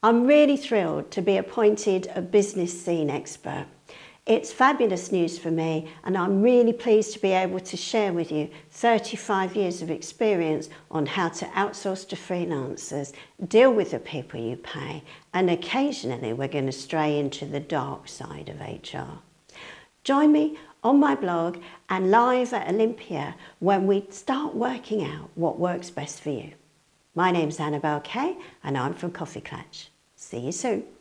I'm really thrilled to be appointed a business scene expert. It's fabulous news for me and I'm really pleased to be able to share with you 35 years of experience on how to outsource to freelancers, deal with the people you pay and occasionally we're going to stray into the dark side of HR. Join me on my blog and live at Olympia when we start working out what works best for you. My name's Annabel Kaye and I'm from KoffeeKlatch. See you soon.